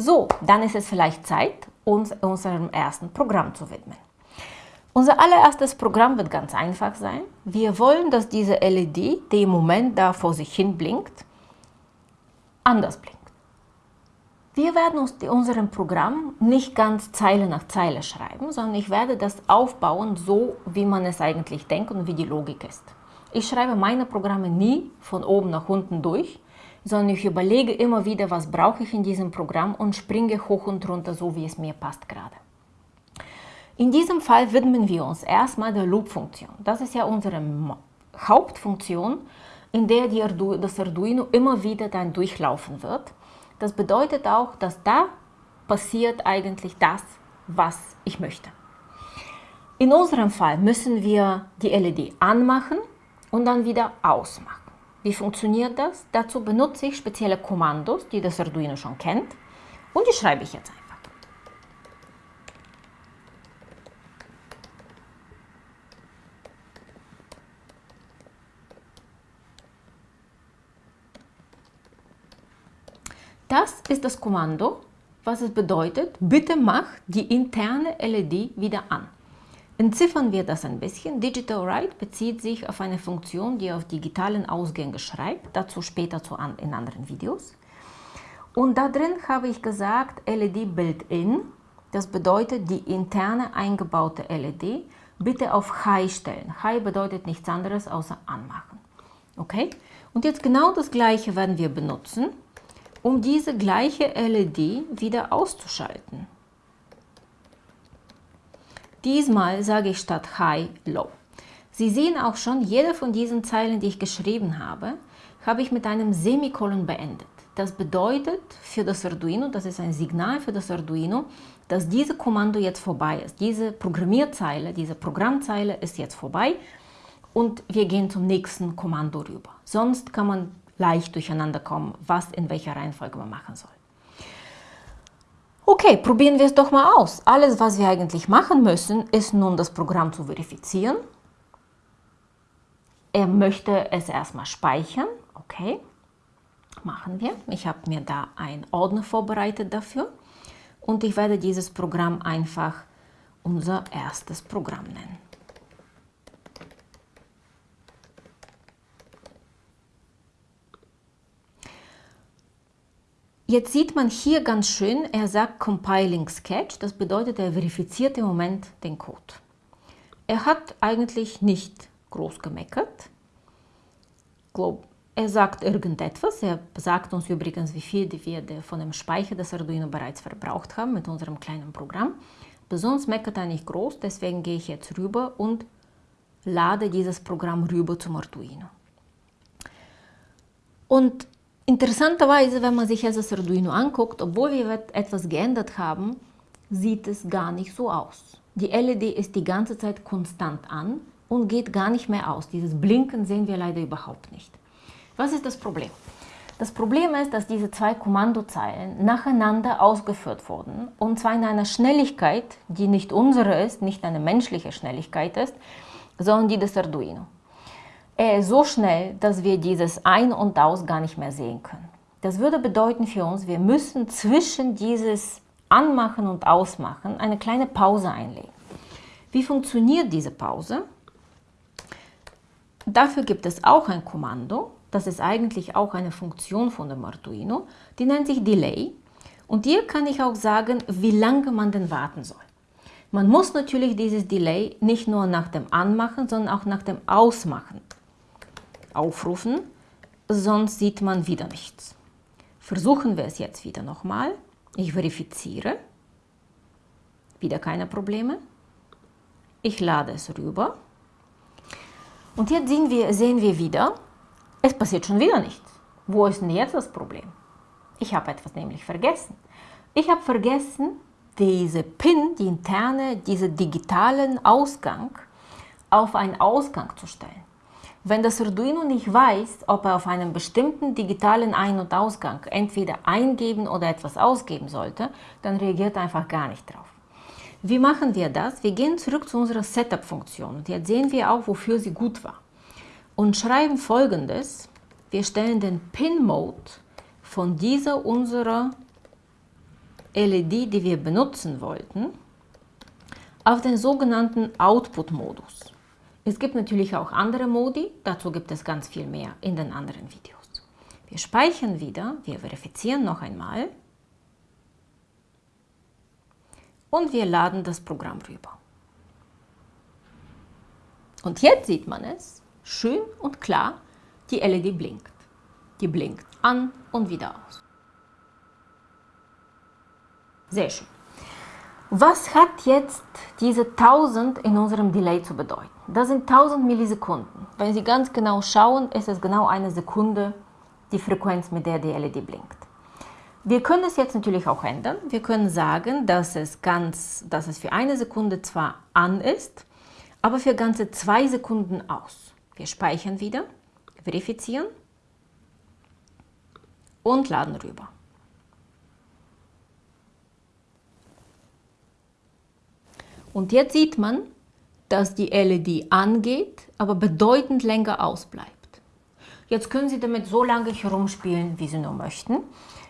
So, dann ist es vielleicht Zeit, uns unserem ersten Programm zu widmen. Unser allererstes Programm wird ganz einfach sein. Wir wollen, dass diese LED, die im Moment da vor sich hin blinkt, anders blinkt. Wir werden uns unserem Programm nicht ganz Zeile nach Zeile schreiben, sondern ich werde das aufbauen, so wie man es eigentlich denkt und wie die Logik ist. Ich schreibe meine Programme nie von oben nach unten durch, sondern ich überlege immer wieder, was brauche ich in diesem Programm und springe hoch und runter, so wie es mir passt gerade. In diesem Fall widmen wir uns erstmal der Loop-Funktion. Das ist ja unsere Hauptfunktion, in der Ardu das Arduino immer wieder dann durchlaufen wird. Das bedeutet auch, dass da passiert eigentlich das, was ich möchte. In unserem Fall müssen wir die LED anmachen und dann wieder ausmachen. Wie funktioniert das? Dazu benutze ich spezielle Kommandos, die das Arduino schon kennt und die schreibe ich jetzt einfach. Das ist das Kommando, was es bedeutet, bitte mach die interne LED wieder an. Entziffern wir das ein bisschen. Digital Write bezieht sich auf eine Funktion, die auf digitalen Ausgänge schreibt, dazu später zu an, in anderen Videos. Und da drin habe ich gesagt LED Built-in, das bedeutet die interne eingebaute LED, bitte auf High stellen. High bedeutet nichts anderes außer anmachen. Okay? Und jetzt genau das gleiche werden wir benutzen um diese gleiche LED wieder auszuschalten. Diesmal sage ich statt High Low. Sie sehen auch schon, jede von diesen Zeilen, die ich geschrieben habe, habe ich mit einem Semikolon beendet. Das bedeutet für das Arduino, das ist ein Signal für das Arduino, dass diese Kommando jetzt vorbei ist. Diese Programmierzeile, diese Programmzeile ist jetzt vorbei und wir gehen zum nächsten Kommando rüber. Sonst kann man leicht durcheinander kommen, was in welcher Reihenfolge man machen soll. Okay, probieren wir es doch mal aus. Alles, was wir eigentlich machen müssen, ist nun das Programm zu verifizieren. Er möchte es erstmal speichern. Okay, machen wir. Ich habe mir da einen Ordner vorbereitet dafür. Und ich werde dieses Programm einfach unser erstes Programm nennen. Jetzt sieht man hier ganz schön, er sagt Compiling Sketch, das bedeutet, er verifiziert im Moment den Code. Er hat eigentlich nicht groß gemeckert. Er sagt irgendetwas, er sagt uns übrigens, wie viel wir von dem Speicher des Arduino bereits verbraucht haben mit unserem kleinen Programm. Besonders meckert er nicht groß, deswegen gehe ich jetzt rüber und lade dieses Programm rüber zum Arduino. Und Interessanterweise, wenn man sich jetzt das Arduino anguckt, obwohl wir etwas geändert haben, sieht es gar nicht so aus. Die LED ist die ganze Zeit konstant an und geht gar nicht mehr aus. Dieses Blinken sehen wir leider überhaupt nicht. Was ist das Problem? Das Problem ist, dass diese zwei Kommandozeilen nacheinander ausgeführt wurden und zwar in einer Schnelligkeit, die nicht unsere ist, nicht eine menschliche Schnelligkeit ist, sondern die des Arduino. Ist so schnell, dass wir dieses Ein- und Aus gar nicht mehr sehen können. Das würde bedeuten für uns, wir müssen zwischen dieses Anmachen und Ausmachen eine kleine Pause einlegen. Wie funktioniert diese Pause? Dafür gibt es auch ein Kommando, das ist eigentlich auch eine Funktion von dem Arduino, die nennt sich Delay. Und hier kann ich auch sagen, wie lange man denn warten soll. Man muss natürlich dieses Delay nicht nur nach dem Anmachen, sondern auch nach dem Ausmachen aufrufen, sonst sieht man wieder nichts. Versuchen wir es jetzt wieder nochmal. Ich verifiziere. Wieder keine Probleme. Ich lade es rüber. Und jetzt sehen wir, sehen wir wieder, es passiert schon wieder nichts. Wo ist denn jetzt das Problem? Ich habe etwas nämlich vergessen. Ich habe vergessen, diese PIN, die interne, diesen digitalen Ausgang auf einen Ausgang zu stellen. Wenn das Arduino nicht weiß, ob er auf einem bestimmten digitalen Ein- und Ausgang entweder eingeben oder etwas ausgeben sollte, dann reagiert er einfach gar nicht drauf. Wie machen wir das? Wir gehen zurück zu unserer Setup-Funktion jetzt sehen wir auch, wofür sie gut war. Und schreiben folgendes. Wir stellen den Pin-Mode von dieser unserer LED, die wir benutzen wollten, auf den sogenannten Output-Modus. Es gibt natürlich auch andere Modi, dazu gibt es ganz viel mehr in den anderen Videos. Wir speichern wieder, wir verifizieren noch einmal und wir laden das Programm rüber. Und jetzt sieht man es, schön und klar, die LED blinkt. Die blinkt an und wieder aus. Sehr schön. Was hat jetzt diese 1000 in unserem Delay zu bedeuten? Das sind 1000 Millisekunden. Wenn Sie ganz genau schauen, ist es genau eine Sekunde die Frequenz, mit der die LED blinkt. Wir können es jetzt natürlich auch ändern. Wir können sagen, dass es, ganz, dass es für eine Sekunde zwar an ist, aber für ganze zwei Sekunden aus. Wir speichern wieder, verifizieren und laden rüber. Und jetzt sieht man, dass die LED angeht, aber bedeutend länger ausbleibt. Jetzt können Sie damit so lange herumspielen, wie Sie nur möchten.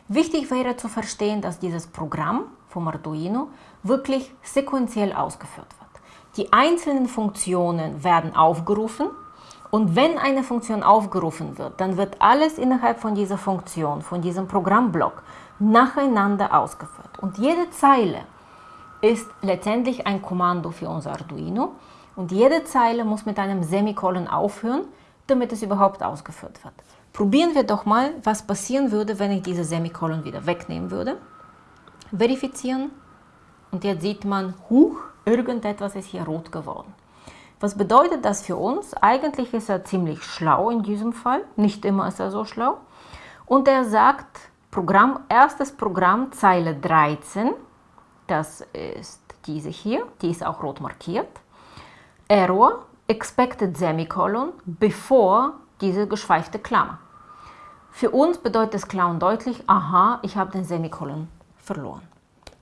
Wichtig wäre zu verstehen, dass dieses Programm vom Arduino wirklich sequenziell ausgeführt wird. Die einzelnen Funktionen werden aufgerufen und wenn eine Funktion aufgerufen wird, dann wird alles innerhalb von dieser Funktion, von diesem Programmblock nacheinander ausgeführt. Und jede Zeile ist letztendlich ein Kommando für unser Arduino und jede Zeile muss mit einem Semikolon aufhören, damit es überhaupt ausgeführt wird. Probieren wir doch mal, was passieren würde, wenn ich diese Semikolon wieder wegnehmen würde. Verifizieren und jetzt sieht man, huch, irgendetwas ist hier rot geworden. Was bedeutet das für uns? Eigentlich ist er ziemlich schlau in diesem Fall, nicht immer ist er so schlau. Und er sagt, Programm, erstes Programm, Zeile 13, das ist diese hier, die ist auch rot markiert. Error, expected semicolon bevor diese geschweifte Klammer. Für uns bedeutet das Klauen deutlich, aha, ich habe den Semikolon verloren.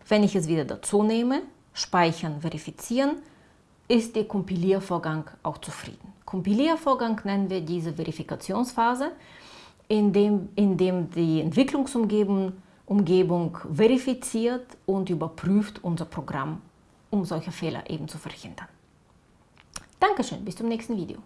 Wenn ich es wieder dazu nehme, speichern, verifizieren, ist der Kompiliervorgang auch zufrieden. Kompiliervorgang nennen wir diese Verifikationsphase, in dem, in dem die Entwicklungsumgebung Umgebung verifiziert und überprüft unser Programm, um solche Fehler eben zu verhindern. Dankeschön, bis zum nächsten Video.